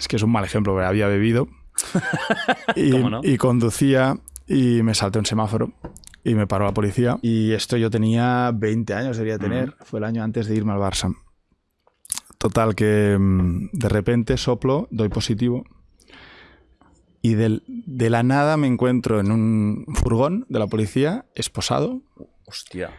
es que es un mal ejemplo, pero había bebido y, y conducía y me salté un semáforo y me paró la policía. Y esto yo tenía 20 años, debería tener. Fue el año antes de irme al Barça. Total, que mm, de repente soplo, doy positivo. Y de la nada me encuentro en un furgón de la policía, esposado. Hostia.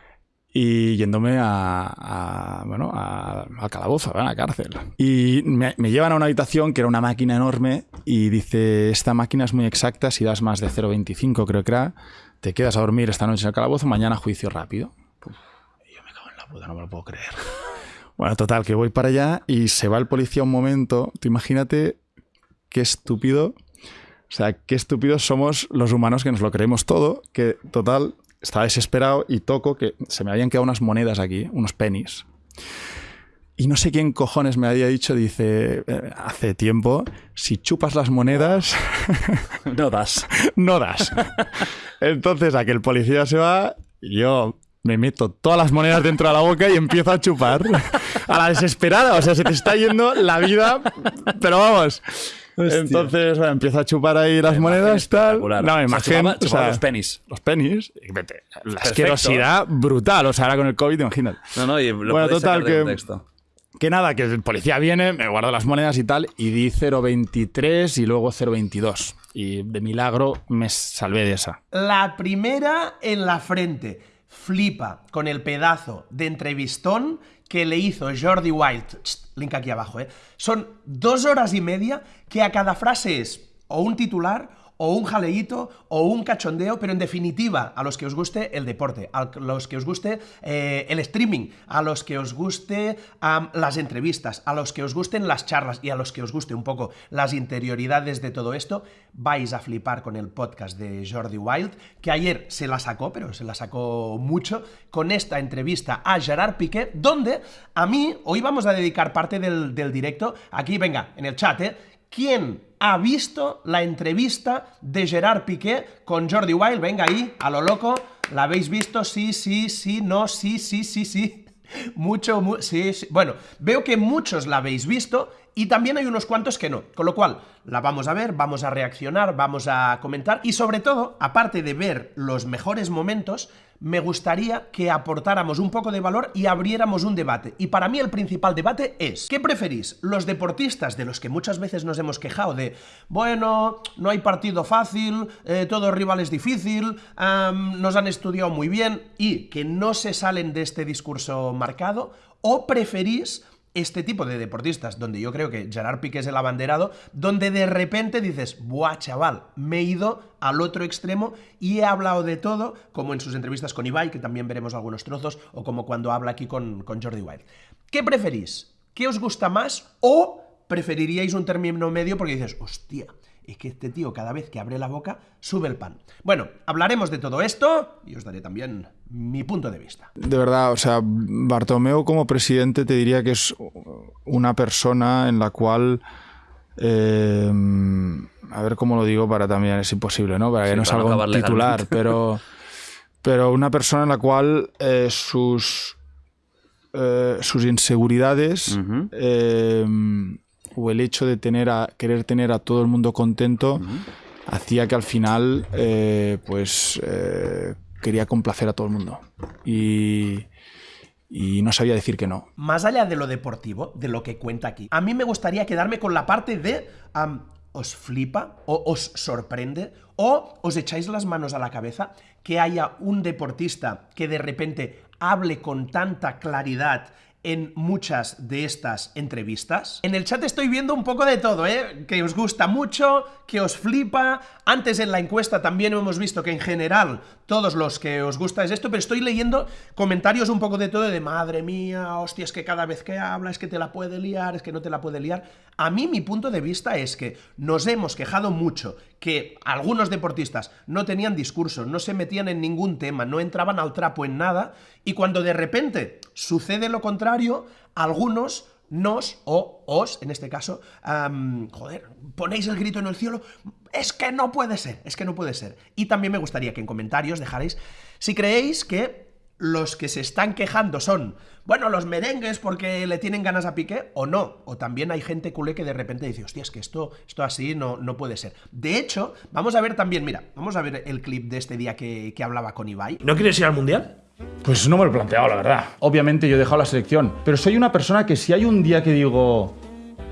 Y yéndome a, bueno, a, al calabozo, a la cárcel. Y me, llevan a una habitación que era una máquina enorme y dice, esta máquina es muy exacta, si das más de 0,25 creo que era, te quedas a dormir esta noche en el calabozo, mañana juicio rápido. yo me cago en la puta, no me lo puedo creer. Bueno, total, que voy para allá y se va el policía un momento. Tú imagínate qué estúpido. O sea, qué estúpidos somos los humanos que nos lo creemos todo. Que total, estaba desesperado y toco que se me habían quedado unas monedas aquí, unos pennies. Y no sé quién cojones me había dicho, dice, eh, hace tiempo, si chupas las monedas... no das. no das. Entonces, a que el policía se va, yo me meto todas las monedas dentro de la boca y empiezo a chupar. A la desesperada, o sea, se te está yendo la vida, pero vamos. Entonces bueno, empiezo a chupar ahí las monedas, tal. No, imagínate. O sea, los pennies. Los pennies. La asquerosidad brutal. O sea, ahora con el COVID, imagínate. No, no, y lo bueno, total, que, que nada, que el policía viene, me guarda las monedas y tal, y di 0,23 y luego 0,22. Y de milagro me salvé de esa. La primera en la frente. Flipa con el pedazo de entrevistón que le hizo Jordi Wild. Link aquí abajo, ¿eh? Son dos horas y media que a cada frase es o un titular o un jaleíto, o un cachondeo, pero en definitiva, a los que os guste el deporte, a los que os guste eh, el streaming, a los que os guste las entrevistas, a los que os gusten las charlas y a los que os guste un poco las interioridades de todo esto, vais a flipar con el podcast de Jordi Wild, que ayer se la sacó, pero se la sacó mucho, con esta entrevista a Gerard Piqué, donde a mí, hoy vamos a dedicar parte del, del directo, aquí venga, en el chat, ¿eh? ¿Quién ha visto la entrevista de Gerard Piqué con Jordi Wild? Venga ahí, a lo loco. ¿La habéis visto? Sí, sí, sí, no, sí, sí, sí, sí. Mucho, sí, sí. Bueno, veo que muchos la habéis visto y también hay unos cuantos que no. Con lo cual, la vamos a ver, vamos a reaccionar, vamos a comentar y sobre todo, aparte de ver los mejores momentos, me gustaría que aportáramos un poco de valor y abriéramos un debate. Y para mí el principal debate es, ¿qué preferís? Los deportistas de los que muchas veces nos hemos quejado de, bueno, no hay partido fácil, eh, todo rival es difícil, nos han estudiado muy bien y que no se salen de este discurso marcado, o preferís este tipo de deportistas, donde yo creo que Gerard Piqué es el abanderado, donde de repente dices, buah, chaval, me he ido al otro extremo y he hablado de todo, como en sus entrevistas con Ibai, que también veremos algunos trozos, o como cuando habla aquí con, Jordi Wild. ¿Qué preferís? ¿Qué os gusta más? ¿O preferiríais un término medio porque dices, hostia, es que este tío cada vez que abre la boca sube el pan. Bueno, hablaremos de todo esto y os daré también mi punto de vista. De verdad, o sea, Bartomeu como presidente te diría que es una persona en la cual... Eh, a ver cómo lo digo para también, es imposible, ¿no? Para que no salga un titular, pero, pero una persona en la cual eh, sus, eh, sus inseguridades o el hecho de tener a, querer tener a todo el mundo contento hacía que al final eh, pues eh, quería complacer a todo el mundo y, y no sabía decir que no. Más allá de lo deportivo, de lo que cuenta aquí, a mí me gustaría quedarme con la parte de os flipa o os sorprende o os echáis las manos a la cabeza que haya un deportista que de repente hable con tanta claridad en muchas de estas entrevistas. En el chat estoy viendo un poco de todo, ¿eh? Que os gusta mucho, que os flipa. Antes en la encuesta también hemos visto que en general todos los que os gusta es esto, pero estoy leyendo comentarios un poco de todo de madre mía, hostia, es que cada vez que habla es que te la puede liar, es que no te la puede liar. A mí mi punto de vista es que nos hemos quejado mucho que algunos deportistas no tenían discurso, no se metían en ningún tema, no entraban al trapo en nada, y cuando de repente sucede lo contrario, algunos nos, o os, en este caso, joder, ponéis el grito en el cielo, es que no puede ser, es que no puede ser. Y también me gustaría que en comentarios dejarais si creéis que los que se están quejando son, bueno, los merengues porque le tienen ganas a Piqué o no. O también hay gente culé que de repente dice, hostia, es que esto, esto así no, no puede ser. De hecho, vamos a ver también, mira, vamos a ver el clip de este día que, que hablaba con Ibai. ¿No quieres ir al Mundial? Pues no me lo he planteado, la verdad. Obviamente yo he dejado la selección, pero soy una persona que si hay un día que digo,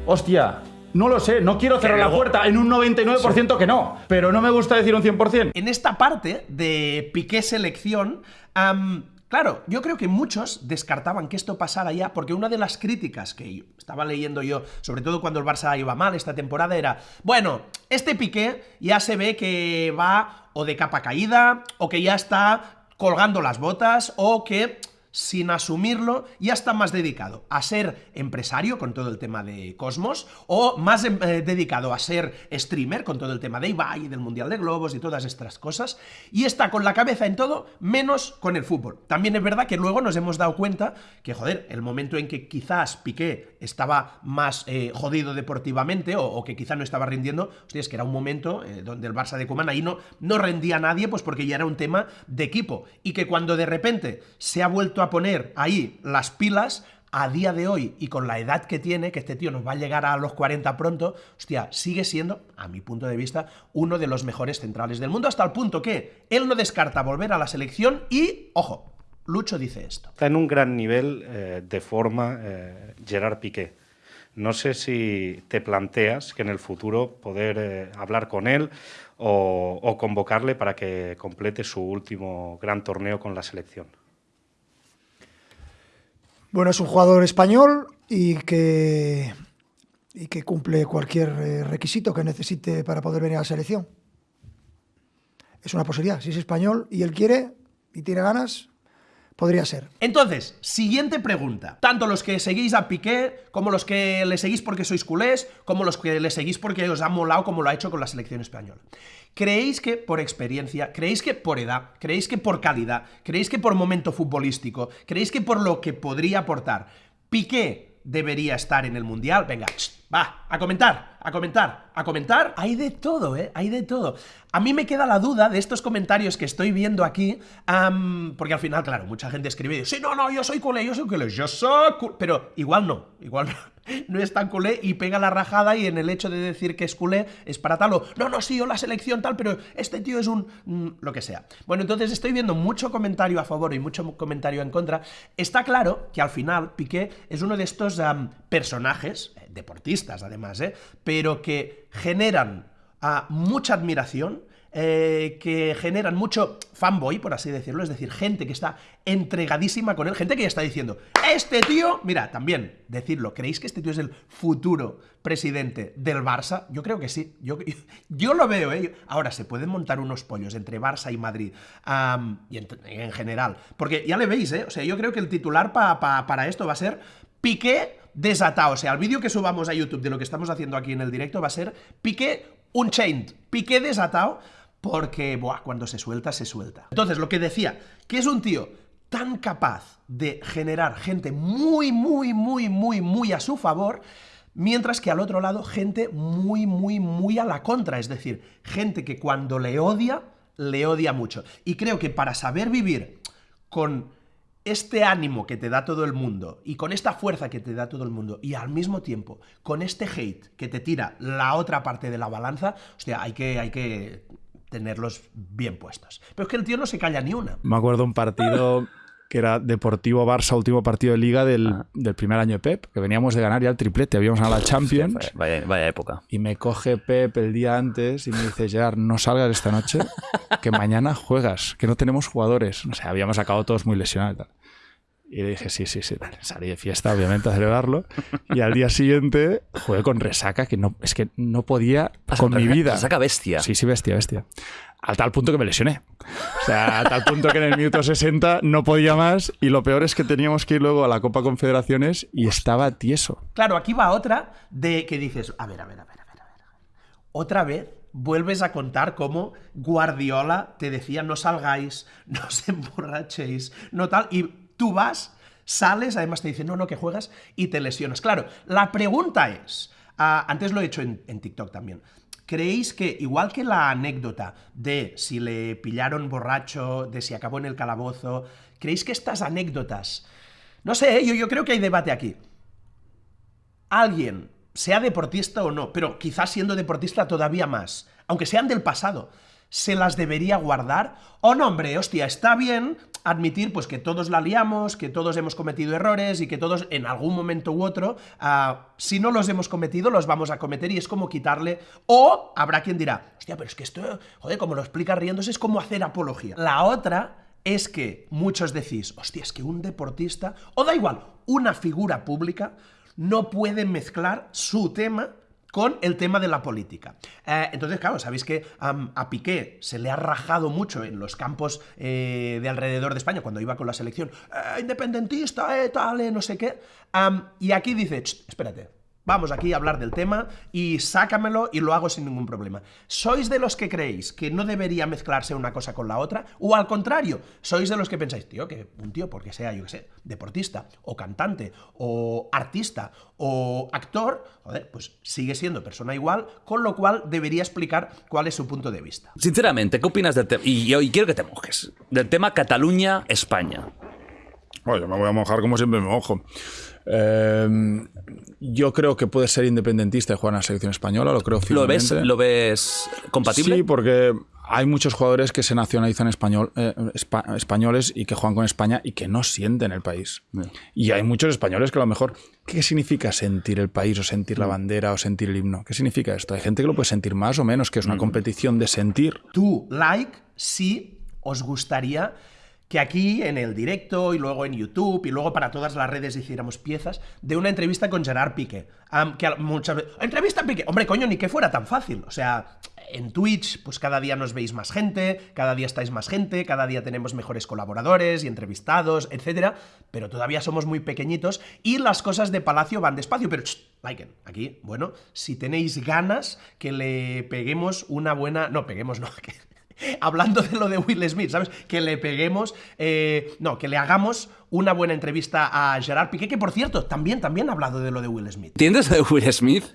hostia, no lo sé, no quiero cerrar la puerta en un 99% que no, pero no me gusta decir un 100%. En esta parte de Piqué selección, am, claro, yo creo que muchos descartaban que esto pasara ya, porque una de las críticas que estaba leyendo yo, sobre todo cuando el Barça iba mal esta temporada, era, bueno, este Piqué ya se ve que va o de capa caída, o que ya está colgando las botas, o que sin asumirlo, ya está más dedicado a ser empresario con todo el tema de Cosmos, o más eh, dedicado a ser streamer con todo el tema de Ibai, del Mundial de Globos y todas estas cosas, y está con la cabeza en todo, menos con el fútbol. También es verdad que luego nos hemos dado cuenta que, joder, el momento en que quizás Piqué estaba más eh, jodido deportivamente, o, que quizá no estaba rindiendo, es que era un momento eh, donde el Barça de Koeman ahí no, no rendía a nadie, pues porque ya era un tema de equipo, y que cuando de repente se ha vuelto a poner ahí las pilas, a día de hoy y con la edad que tiene, que este tío nos va a llegar a los 40 pronto, hostia, sigue siendo, a mi punto de vista, uno de los mejores centrales del mundo, hasta el punto que él no descarta volver a la selección y, ojo, Lucho dice esto. Está en un gran nivel eh, de forma eh, Gerard Piqué. No sé si te planteas que en el futuro poder eh, hablar con él o, o convocarle para que complete su último gran torneo con la selección. Bueno, es un jugador español y que, y que cumple cualquier eh, requisito que necesite para poder venir a la selección. Es una posibilidad. Si es español y él quiere y tiene ganas, podría ser. Entonces, siguiente pregunta. Tanto los que seguís a Piqué, como los que le seguís porque sois culés, como los que le seguís porque os ha molado como lo ha hecho con la selección española. ¿Creéis que por experiencia, creéis que por edad, creéis que por calidad, creéis que por momento futbolístico, creéis que por lo que podría aportar, Piqué debería estar en el Mundial? Venga, va, a comentar, a comentar, a comentar. Hay de todo, ¿eh? Hay de todo. A mí me queda la duda de estos comentarios que estoy viendo aquí, porque al final, claro, mucha gente escribe sí, no, no, yo soy culé, yo soy culé, yo soy culé, pero igual no, igual no no es tan culé y pega la rajada y en el hecho de decir que es culé es para tal o no, no, sí, yo la selección tal, pero este tío es un... Mm, lo que sea. Bueno, entonces estoy viendo mucho comentario a favor y mucho comentario en contra. Está claro que al final Piqué es uno de estos personajes, eh, deportistas además, ¿eh? pero que generan uh, mucha admiración, eh, que generan mucho fanboy, por así decirlo, es decir, gente que está entregadísima con él, gente que ya está diciendo, este tío, mira, también decirlo, ¿creéis que este tío es el futuro presidente del Barça? Yo creo que sí, yo, yo lo veo, ¿eh? Ahora, se pueden montar unos pollos entre Barça y Madrid, y en, en, general, porque ya le veis, ¿eh? O sea, yo creo que el titular pa, para esto va a ser Piqué desatado, o sea, el vídeo que subamos a YouTube de lo que estamos haciendo aquí en el directo va a ser Piqué Unchained, Piqué desatado, porque, cuando se suelta, se suelta. Entonces, lo que decía, que es un tío tan capaz de generar gente muy, muy, muy, muy, muy a su favor, mientras que al otro lado, gente muy, muy, muy a la contra, es decir, gente que cuando le odia, le odia mucho. Y creo que para saber vivir con este ánimo que te da todo el mundo y con esta fuerza que te da todo el mundo y al mismo tiempo con este hate que te tira la otra parte de la balanza, hostia, hay que, hay que tenerlos bien puestos. Pero es que el tío no se calla ni una. Me acuerdo un partido que era Deportivo Barça, último partido de liga del, ah. del, primer año de Pep, que veníamos de ganar ya el triplete, habíamos ganado la Champions. Sí, vaya, vaya, época. Y me coge Pep el día antes y me dice, Gerard, no salgas esta noche, que mañana juegas, que no tenemos jugadores. O sea, habíamos acabado todos muy lesionados y tal. Y le dije, sí, sí, sí. Salí de fiesta, obviamente, a celebrarlo. Y al día siguiente jugué con resaca, que no, es que no podía con mi vida. Resaca bestia. Sí, sí, bestia, bestia. Al tal punto que me lesioné. O sea, a tal punto que en el minuto 60 no podía más. Y lo peor es que teníamos que ir luego a la Copa Confederaciones y estaba tieso. Claro, aquí va otra de que dices, a ver, a ver, a ver, a ver, a ver. Otra vez vuelves a contar cómo Guardiola te decía no salgáis, no os emborrachéis, no tal, y tú vas, sales, además te dicen, no, no, que juegas y te lesionas. Claro, la pregunta es, uh, antes lo he hecho en, en TikTok también, ¿creéis que, igual que la anécdota de si le pillaron borracho, de si acabó en el calabozo, ¿creéis que estas anécdotas... No sé, ¿eh? yo, yo creo que hay debate aquí. Alguien, sea deportista o no, pero quizás siendo deportista todavía más, aunque sean del pasado, ¿se las debería guardar? O no, hombre, hostia, está bien admitir pues que todos la liamos, que todos hemos cometido errores y que todos en algún momento u otro, ah, si no los hemos cometido, los vamos a cometer y es como quitarle... O habrá quien dirá, hostia, pero es que esto, joder, como lo explica riéndose, es como hacer apología. La otra es que muchos decís, hostia, es que un deportista, o da igual, una figura pública, no puede mezclar su tema con el tema de la política. Eh, entonces, claro, sabéis que a Piqué se le ha rajado mucho en los campos eh, de alrededor de España cuando iba con la selección, eh, independentista, eh, tal, no sé qué. y aquí dice, espérate, Vamos aquí a hablar del tema y sácamelo y lo hago sin ningún problema. ¿Sois de los que creéis que no debería mezclarse una cosa con la otra? ¿O al contrario, sois de los que pensáis, tío, que un tío, porque sea, yo qué sé, deportista, o cantante, o artista, o actor, joder, pues sigue siendo persona igual, con lo cual debería explicar cuál es su punto de vista. Sinceramente, ¿qué opinas del tema? Y, y quiero que te mojes. Del tema Cataluña-España. Oye, me voy a mojar como siempre me mojo. Em, yo creo que puede ser independentista y jugar en la selección española, lo creo ¿Lo ves, ¿Lo ves compatible? Sí, porque hay muchos jugadores que se nacionalizan español, eh, españoles y que juegan con España y que no sienten el país. Y hay muchos españoles que a lo mejor... ¿Qué significa sentir el país o sentir la mm. bandera o sentir el himno? ¿Qué significa esto? Hay gente que lo puede sentir más o menos, que es una mm. competición de sentir. Tú, like, sí os gustaría que aquí en el directo y luego en YouTube y luego para todas las redes hiciéramos piezas de una entrevista con Gerard Piqué. que muchas veces, entrevista a Piqué, hombre, coño, ni que fuera tan fácil. O sea, en Twitch, pues cada día nos veis más gente, cada día estáis más gente, cada día tenemos mejores colaboradores y entrevistados, etcétera, pero todavía somos muy pequeñitos y las cosas de Palacio van despacio, pero liken, aquí, bueno, si tenéis ganas que le peguemos una buena, no, peguemos no, hablando de lo de Will Smith, ¿sabes? Que le peguemos, eh, no, que le hagamos una buena entrevista a Gerard Piqué, que por cierto, también, también ha hablado de lo de Will Smith. ¿Entiendes de Will Smith?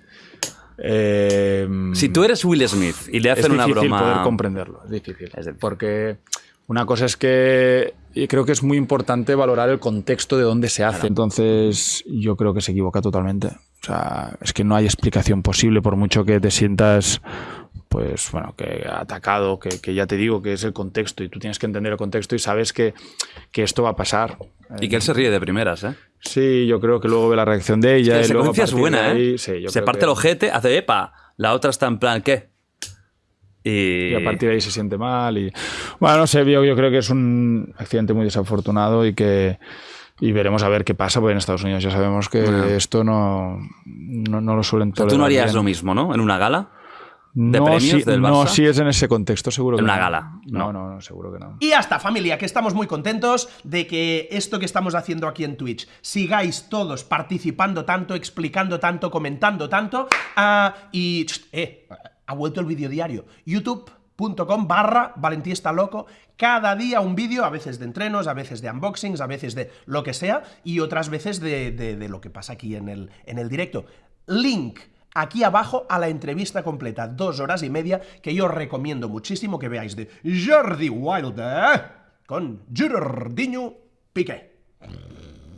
Eh, si tú eres Will Smith y le hacen una broma... Es difícil poder comprenderlo, es difícil. Porque una cosa es que creo que es muy importante valorar el contexto de dónde se hace. Entonces yo creo que se equivoca totalmente. O sea, es que no hay explicación posible por mucho que te sientas pues bueno, que ha atacado, que, ya te digo que es el contexto y tú tienes que entender el contexto y sabes que, esto va a pasar. Y que él se ríe de primeras, ¿eh? Sí, yo creo que luego ve la reacción de ella. la secuencia es buena, ¿eh? se parte el ojete, hace epa, la otra está en plan, ¿qué? Y... a partir de ahí se siente mal. Y bueno, no sé, yo, yo creo que es un accidente muy desafortunado y que y veremos a ver qué pasa, porque en Estados Unidos ya sabemos que esto no, no, lo suelen tolerar. tú no harías lo mismo, ¿no? En una gala no, si, No, si es en ese contexto, seguro en que una gala. No. no, no, seguro que no. Y hasta, familia, que estamos muy contentos de que esto que estamos haciendo aquí en Twitch, sigáis todos participando tanto, explicando tanto, comentando tanto. Ah, y, eh, ha vuelto el vídeo diario. YouTube.com barra Valentí está loco. Cada día un vídeo, a veces de entrenos, a veces de unboxings, a veces de lo que sea, y otras veces de, de lo que pasa aquí en el, en el directo. Link aquí abajo a la entrevista completa, dos horas y media, que yo recomiendo muchísimo que veáis de Jordi Wilder con Jordiño Piqué.